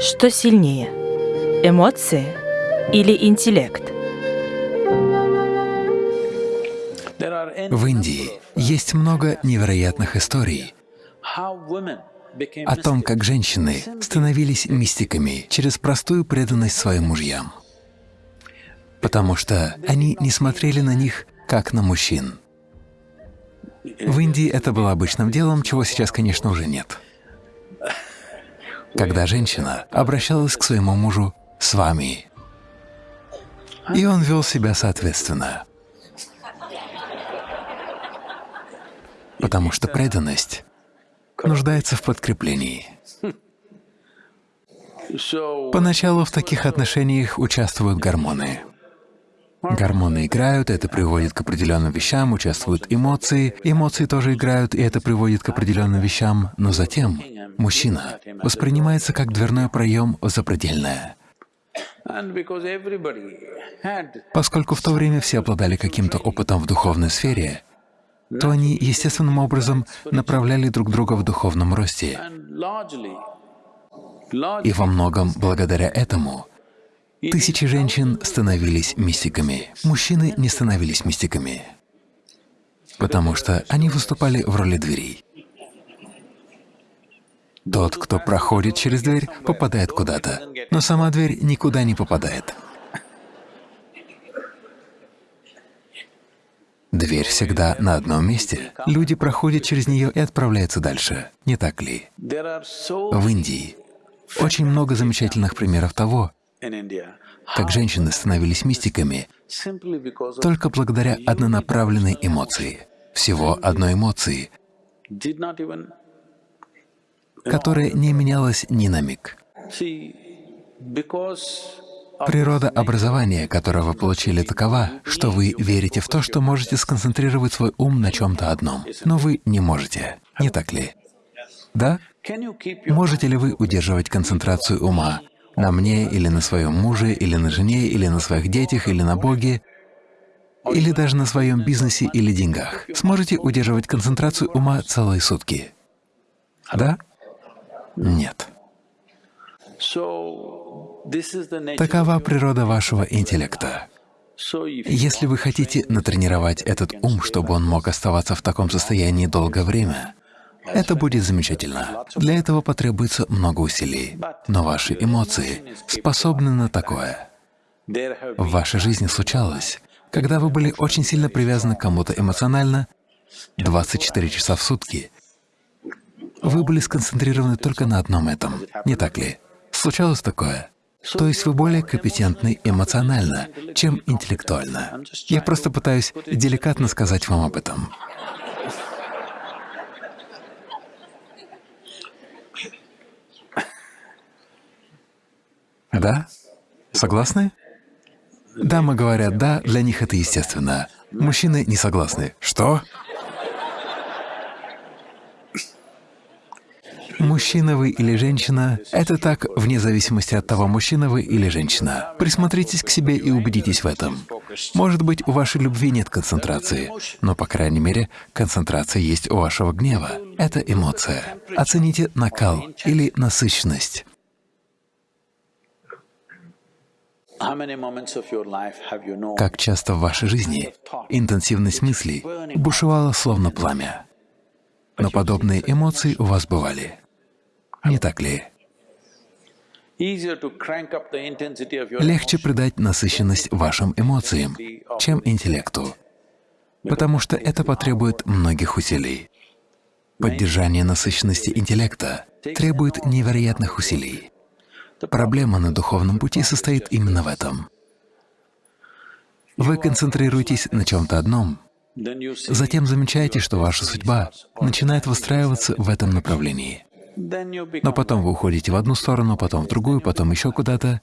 Что сильнее, эмоции или интеллект? В Индии есть много невероятных историй о том, как женщины становились мистиками через простую преданность своим мужьям, потому что они не смотрели на них как на мужчин. В Индии это было обычным делом, чего сейчас, конечно, уже нет. Когда женщина обращалась к своему мужу «с вами», и он вел себя соответственно. Потому что преданность нуждается в подкреплении. Поначалу в таких отношениях участвуют гормоны. Гормоны играют, это приводит к определенным вещам, участвуют эмоции, эмоции тоже играют, и это приводит к определенным вещам, но затем мужчина воспринимается как дверной проем в запредельное. Поскольку в то время все обладали каким-то опытом в духовной сфере, то они естественным образом направляли друг друга в духовном росте. И во многом благодаря этому тысячи женщин становились мистиками, мужчины не становились мистиками, потому что они выступали в роли дверей. Тот, кто проходит через дверь, попадает куда-то, но сама дверь никуда не попадает. Дверь всегда на одном месте. Люди проходят через нее и отправляются дальше, не так ли? В Индии очень много замечательных примеров того, как женщины становились мистиками только благодаря однонаправленной эмоции, всего одной эмоции, которая не менялась ни на миг. Природа образования, которое вы получили, такова, что вы верите в то, что можете сконцентрировать свой ум на чем-то одном, но вы не можете, не так ли? Да? Можете ли вы удерживать концентрацию ума на мне или на своем муже, или на жене, или на своих детях, или на Боге, или даже на своем бизнесе или деньгах? Сможете удерживать концентрацию ума целые сутки? Да? Нет. Такова природа вашего интеллекта. Если вы хотите натренировать этот ум, чтобы он мог оставаться в таком состоянии долгое время, это будет замечательно. Для этого потребуется много усилий. Но ваши эмоции способны на такое. В вашей жизни случалось, когда вы были очень сильно привязаны к кому-то эмоционально, 24 часа в сутки, вы были сконцентрированы только на одном этом, не так ли? Случалось такое? То есть вы более компетентны эмоционально, чем интеллектуально. Я просто пытаюсь деликатно сказать вам об этом. Да? Согласны? Дамы говорят «да», для них это естественно. Мужчины не согласны. Что? Мужчина вы или женщина — это так вне зависимости от того, мужчина вы или женщина. Присмотритесь к себе и убедитесь в этом. Может быть, у вашей любви нет концентрации, но, по крайней мере, концентрация есть у вашего гнева. Это эмоция. Оцените накал или насыщенность. Как часто в вашей жизни интенсивность мыслей бушевала словно пламя, но подобные эмоции у вас бывали. Не так ли? Легче придать насыщенность вашим эмоциям, чем интеллекту, потому что это потребует многих усилий. Поддержание насыщенности интеллекта требует невероятных усилий. Проблема на духовном пути состоит именно в этом. Вы концентрируетесь на чем-то одном, затем замечаете, что ваша судьба начинает выстраиваться в этом направлении. Но потом вы уходите в одну сторону, потом в другую, потом еще куда-то.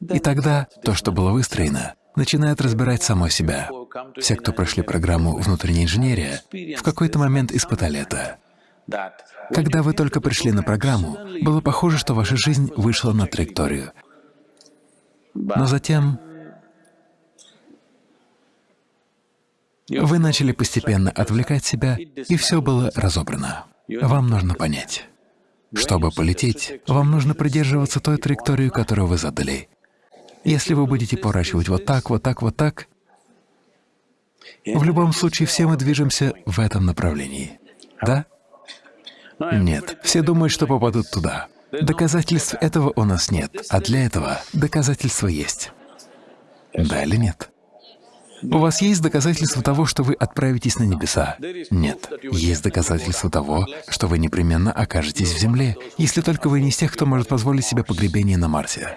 И тогда то, что было выстроено, начинает разбирать само себя. Все, кто прошли программу внутренней инженерии, в какой-то момент испытали это. Когда вы только пришли на программу, было похоже, что ваша жизнь вышла на траекторию. Но затем вы начали постепенно отвлекать себя, и все было разобрано. Вам нужно понять. Чтобы полететь, вам нужно придерживаться той траектории, которую вы задали. Если вы будете поворачивать вот так, вот так, вот так, в любом случае все мы движемся в этом направлении. Да? Нет. Все думают, что попадут туда. Доказательств этого у нас нет, а для этого доказательства есть. Да или нет? У вас есть доказательства того, что вы отправитесь на небеса? Нет. Есть доказательства того, что вы непременно окажетесь в земле, если только вы не из тех, кто может позволить себе погребение на Марсе.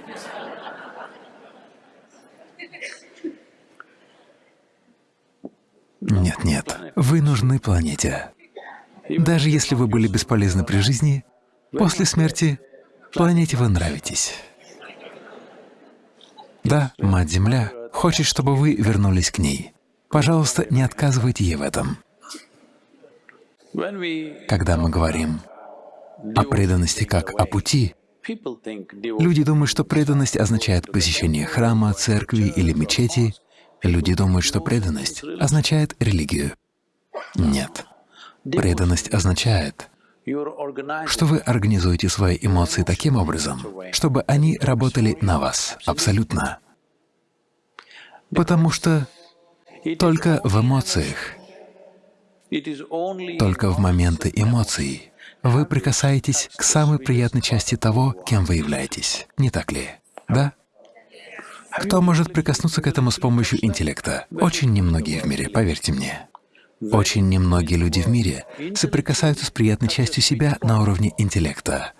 Нет, нет. Вы нужны планете. Даже если вы были бесполезны при жизни, после смерти планете вы нравитесь. Да, Мать-Земля хочет, чтобы вы вернулись к ней. Пожалуйста, не отказывайте ей в этом. Когда мы говорим о преданности как о пути, люди думают, что преданность означает посещение храма, церкви или мечети. Люди думают, что преданность означает религию. Нет. Преданность означает, что вы организуете свои эмоции таким образом, чтобы они работали на вас абсолютно. Потому что только в эмоциях, только в моменты эмоций вы прикасаетесь к самой приятной части того, кем вы являетесь. Не так ли? Да? Кто может прикоснуться к этому с помощью интеллекта? Очень немногие в мире, поверьте мне. Очень немногие люди в мире соприкасаются с приятной частью себя на уровне интеллекта.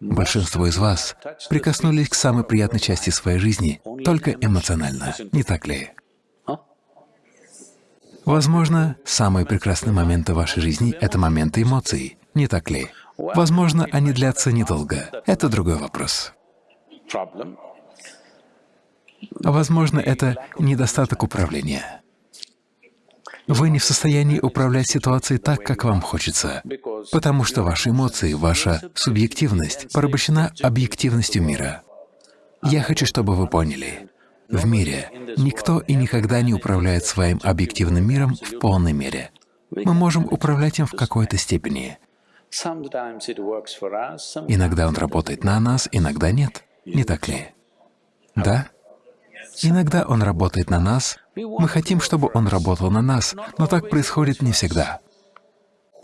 Большинство из вас прикоснулись к самой приятной части своей жизни только эмоционально, не так ли? Возможно, самые прекрасные моменты вашей жизни — это моменты эмоций, не так ли? Возможно, они длятся недолго. Это другой вопрос. Возможно, это недостаток управления. Вы не в состоянии управлять ситуацией так, как вам хочется, потому что ваши эмоции, ваша субъективность порабощена объективностью мира. Я хочу, чтобы вы поняли, в мире никто и никогда не управляет своим объективным миром в полной мере. Мы можем управлять им в какой-то степени. Иногда он работает на нас, иногда нет. Не так ли? Да? Иногда он работает на нас, мы хотим, чтобы он работал на нас, но так происходит не всегда.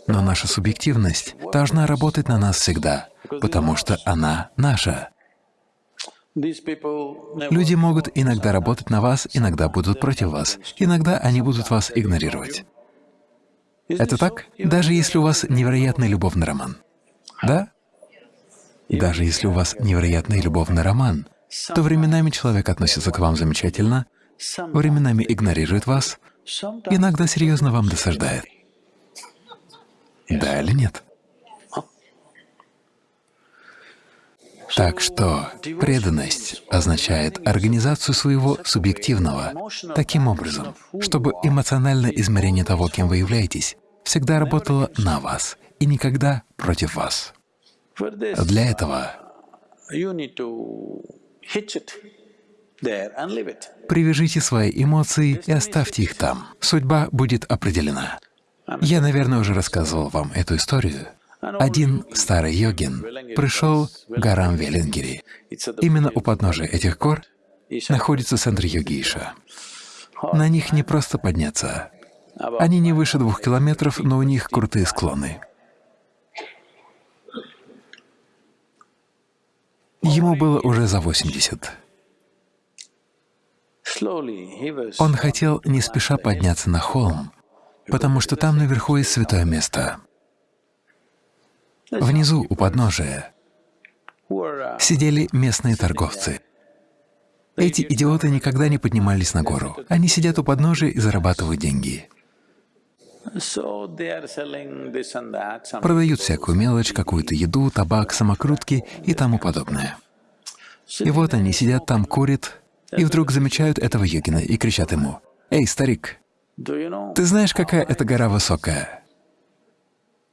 Но наша субъективность должна работать на нас всегда, потому что она наша. Люди могут иногда работать на вас, иногда будут против вас, иногда они будут вас игнорировать. Это так? Даже если у вас невероятный любовный роман. Да? Даже если у вас невероятный любовный роман, то временами человек относится к вам замечательно, временами игнорирует вас, иногда серьезно вам досаждает. Да или нет? Так что преданность означает организацию своего субъективного таким образом, чтобы эмоциональное измерение того, кем вы являетесь, всегда работало на вас и никогда против вас. Для этого Привяжите свои эмоции и оставьте их там. Судьба будет определена. Я, наверное, уже рассказывал вам эту историю. Один старый йогин пришел к горам Велингири. Именно у подножия этих гор находится центр йогиша. На них не просто подняться. Они не выше двух километров, но у них крутые склоны. Ему было уже за 80. Он хотел не спеша подняться на холм, потому что там наверху есть святое место. Внизу, у подножия, сидели местные торговцы. Эти идиоты никогда не поднимались на гору. Они сидят у подножия и зарабатывают деньги. Продают всякую мелочь, какую-то еду, табак, самокрутки и тому подобное. И вот они сидят там, курят, и вдруг замечают этого йогина и кричат ему, «Эй, старик, ты знаешь, какая эта гора высокая?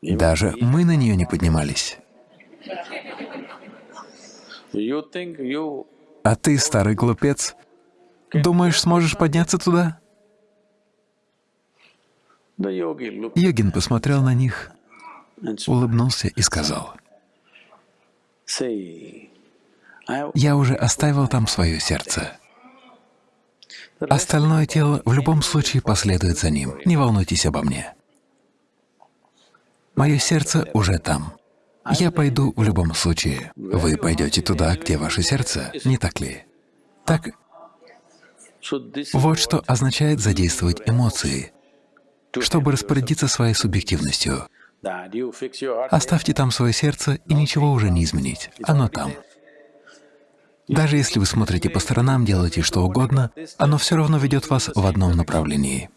Даже мы на нее не поднимались. А ты, старый глупец, думаешь, сможешь подняться туда?» Йогин посмотрел на них, улыбнулся и сказал, Я уже оставил там свое сердце. Остальное тело в любом случае последует за ним. Не волнуйтесь обо мне. Мое сердце уже там. Я пойду в любом случае. Вы пойдете туда, где ваше сердце, не так ли? Так, вот что означает задействовать эмоции, чтобы распорядиться своей субъективностью. Оставьте там свое сердце, и ничего уже не изменить. Оно там. Даже если вы смотрите по сторонам, делаете что угодно, оно все равно ведет вас в одном направлении.